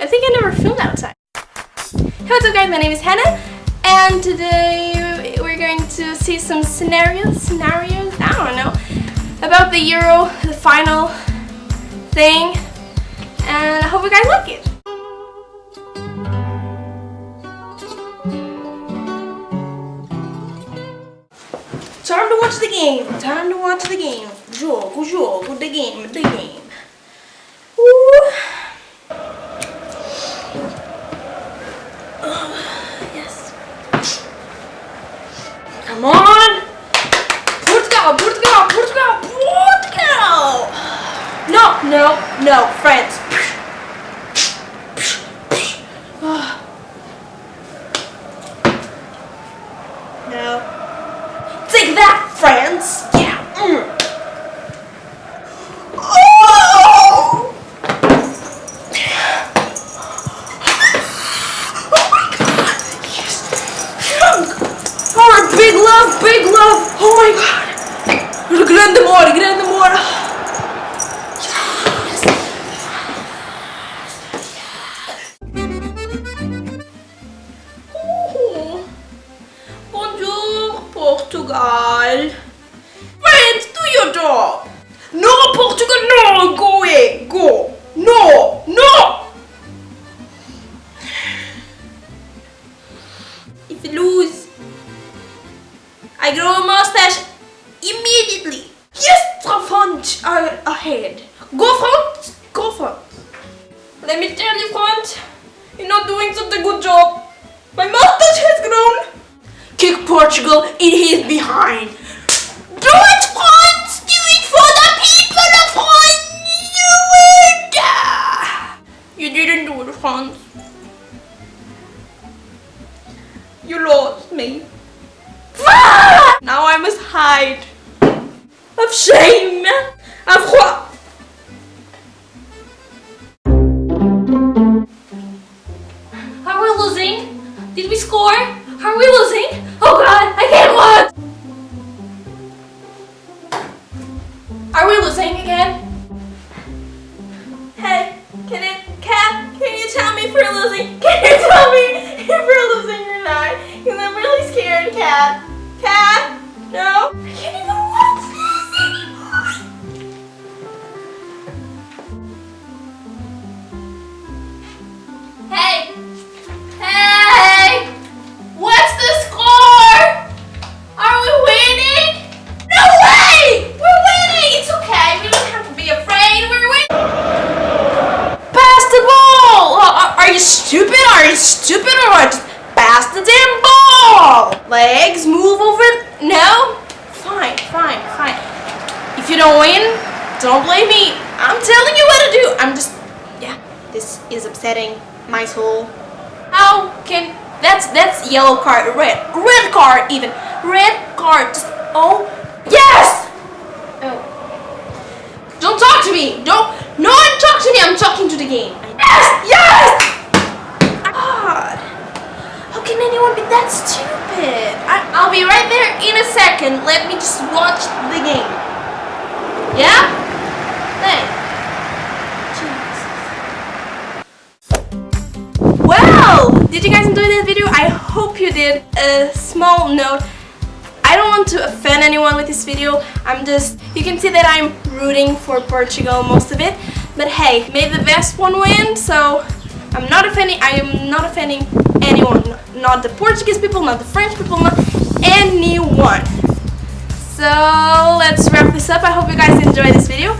I think I never filmed outside. Hey, what's up guys? My name is Hannah and today we're going to see some scenarios, scenarios, I don't know, about the Euro, the final thing and I hope you guys like it. Time to watch the game. Time to watch the game. Jogo, jogo, the game, the game. Oh, yes. Come on. Portugal, Portugal, Portugal, Portugal. No, no, no, France. Portugal. France, do your job. No, Portugal, no, go away, go. No, no. If you lose, I grow a mustache immediately. Yes, front uh, ahead. Go front, Portugal in his behind. Do it, France! Do it for the people of France! Do it! You didn't do it, France. You lost me. Now I must hide. Of shame! Of what? Are we losing? Did we score? Are we losing? Are we losing again? Hey, can it, Cat, can you tell me if we're losing? Can you tell me if we're losing or not? Because I'm really scared, Cat. Cat? No? I can't even don't blame me. I'm telling you what to do. I'm just, yeah, this is upsetting my soul. How can that's that's yellow card, red, red card even, red card. Just oh yes. Oh, don't talk to me. Don't no one talk to me. I'm talking to the game. Yes, yes. God, how can anyone be that stupid? I, I'll be right there in a second. Let me just watch the game. Yeah. Did you guys enjoy this video? I hope you did. A small note. I don't want to offend anyone with this video. I'm just, you can see that I'm rooting for Portugal most of it. But hey, may the best one win. So I'm not offending, I am not offending anyone. Not the Portuguese people, not the French people, not anyone. So let's wrap this up. I hope you guys enjoyed this video.